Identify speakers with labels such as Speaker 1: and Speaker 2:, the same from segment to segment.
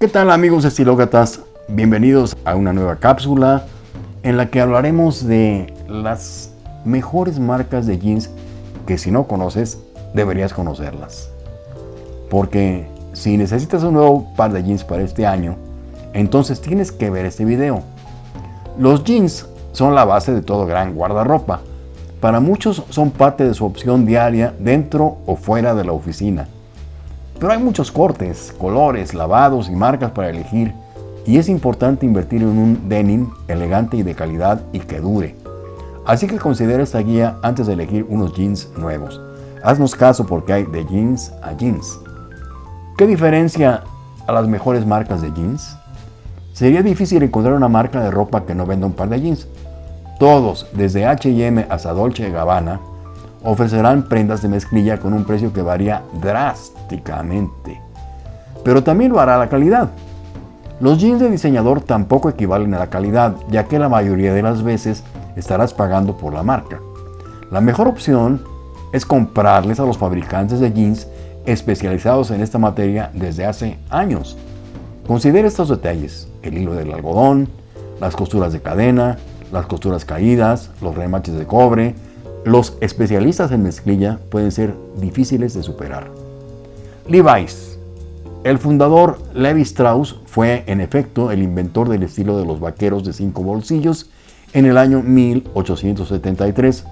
Speaker 1: ¿Qué tal amigos estilócratas? Bienvenidos a una nueva cápsula en la que hablaremos de las mejores marcas de jeans que si no conoces, deberías conocerlas. Porque si necesitas un nuevo par de jeans para este año, entonces tienes que ver este video. Los jeans son la base de todo gran guardarropa. Para muchos son parte de su opción diaria dentro o fuera de la oficina. Pero hay muchos cortes, colores, lavados y marcas para elegir y es importante invertir en un denim elegante y de calidad y que dure. Así que considera esta guía antes de elegir unos jeans nuevos. Haznos caso porque hay de jeans a jeans. ¿Qué diferencia a las mejores marcas de jeans? Sería difícil encontrar una marca de ropa que no venda un par de jeans. Todos, desde H&M hasta Dolce Gabbana, ofrecerán prendas de mezclilla con un precio que varía drásticamente. Pero también lo hará la calidad. Los jeans de diseñador tampoco equivalen a la calidad, ya que la mayoría de las veces estarás pagando por la marca. La mejor opción es comprarles a los fabricantes de jeans especializados en esta materia desde hace años. Considera estos detalles, el hilo del algodón, las costuras de cadena, las costuras caídas, los remaches de cobre, los especialistas en mezclilla pueden ser difíciles de superar. Levi's. El fundador Levi Strauss fue, en efecto, el inventor del estilo de los vaqueros de cinco bolsillos en el año 1873.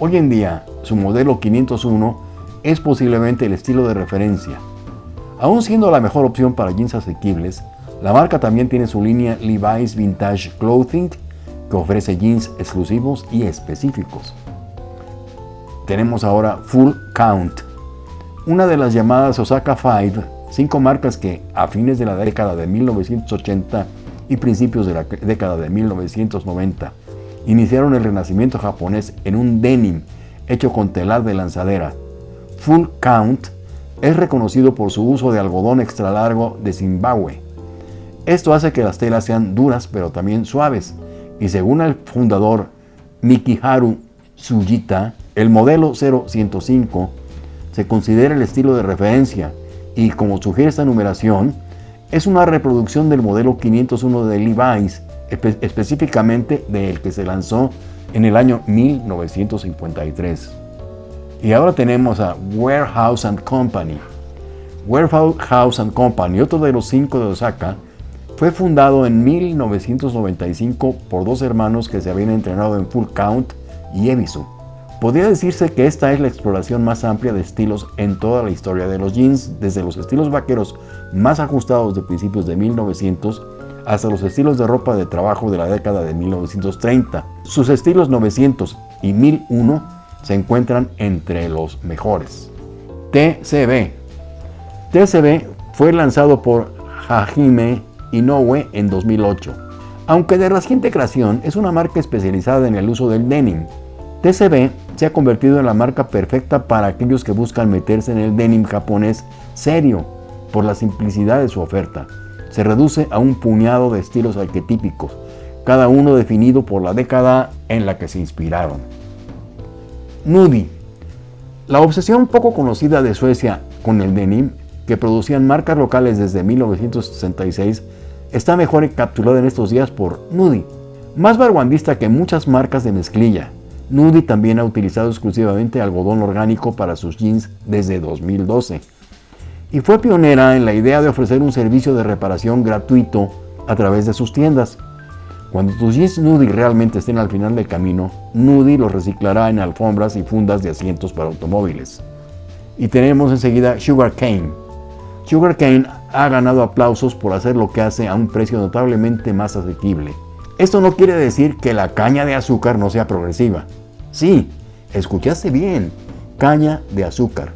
Speaker 1: Hoy en día, su modelo 501 es posiblemente el estilo de referencia. Aún siendo la mejor opción para jeans asequibles, la marca también tiene su línea Levi's Vintage Clothing, que ofrece jeans exclusivos y específicos tenemos ahora Full Count, una de las llamadas Osaka Five, cinco marcas que a fines de la década de 1980 y principios de la década de 1990 iniciaron el renacimiento japonés en un denim hecho con telar de lanzadera. Full Count es reconocido por su uso de algodón extra largo de Zimbabue. Esto hace que las telas sean duras pero también suaves y según el fundador Mikiharu Tsujita, el modelo 0105 se considera el estilo de referencia y como sugiere esta numeración, es una reproducción del modelo 501 de Levi's, específicamente del que se lanzó en el año 1953. Y ahora tenemos a Warehouse and Company. Warehouse and Company, otro de los cinco de Osaka, fue fundado en 1995 por dos hermanos que se habían entrenado en Full Count y Ebisu. Podría decirse que esta es la exploración más amplia de estilos en toda la historia de los jeans, desde los estilos vaqueros más ajustados de principios de 1900 hasta los estilos de ropa de trabajo de la década de 1930. Sus estilos 900 y 1001 se encuentran entre los mejores. TCB TCB fue lanzado por Hajime Inoue en 2008. Aunque de reciente creación, es una marca especializada en el uso del denim, TCB se ha convertido en la marca perfecta para aquellos que buscan meterse en el denim japonés serio por la simplicidad de su oferta. Se reduce a un puñado de estilos arquetípicos, cada uno definido por la década en la que se inspiraron. Nudie. La obsesión poco conocida de Suecia con el denim, que producían marcas locales desde 1966, está mejor encapsulada en estos días por Nudie, más vanguardista que muchas marcas de mezclilla, Nudie también ha utilizado exclusivamente algodón orgánico para sus jeans desde 2012 y fue pionera en la idea de ofrecer un servicio de reparación gratuito a través de sus tiendas. Cuando tus jeans Nudie realmente estén al final del camino, Nudie los reciclará en alfombras y fundas de asientos para automóviles. Y tenemos enseguida Sugar Cane. Sugar Cane ha ganado aplausos por hacer lo que hace a un precio notablemente más asequible. Esto no quiere decir que la caña de azúcar no sea progresiva. Sí, escuchaste bien, caña de azúcar.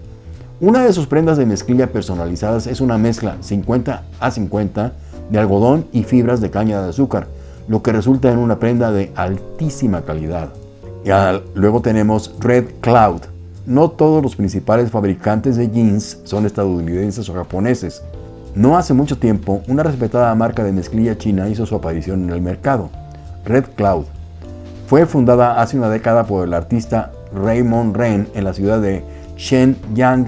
Speaker 1: Una de sus prendas de mezclilla personalizadas es una mezcla 50 a 50 de algodón y fibras de caña de azúcar, lo que resulta en una prenda de altísima calidad. Y luego tenemos Red Cloud. No todos los principales fabricantes de jeans son estadounidenses o japoneses. No hace mucho tiempo, una respetada marca de mezclilla china hizo su aparición en el mercado, Red Cloud. Fue fundada hace una década por el artista Raymond Ren en la ciudad de Shenyang,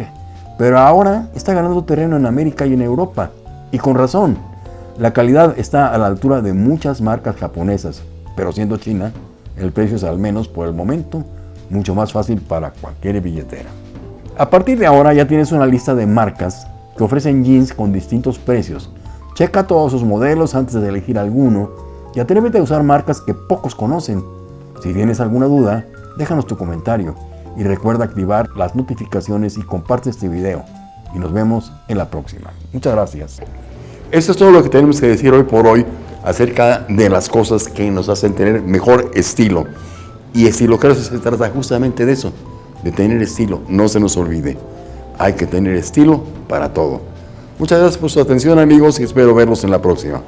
Speaker 1: pero ahora está ganando terreno en América y en Europa, y con razón, La calidad está a la altura de muchas marcas japonesas, pero siendo China, el precio es al menos por el momento mucho más fácil para cualquier billetera. A partir de ahora ya tienes una lista de marcas que ofrecen jeans con distintos precios. Checa todos sus modelos antes de elegir alguno y atrévete a usar marcas que pocos conocen. Si tienes alguna duda, déjanos tu comentario y recuerda activar las notificaciones y comparte este video. Y nos vemos en la próxima. Muchas gracias.
Speaker 2: Esto es todo lo que tenemos que decir hoy por hoy acerca de las cosas que nos hacen tener mejor estilo. Y estilo creo que se trata justamente de eso, de tener estilo. No se nos olvide, hay que tener estilo para todo. Muchas gracias por su atención amigos y espero verlos en la próxima.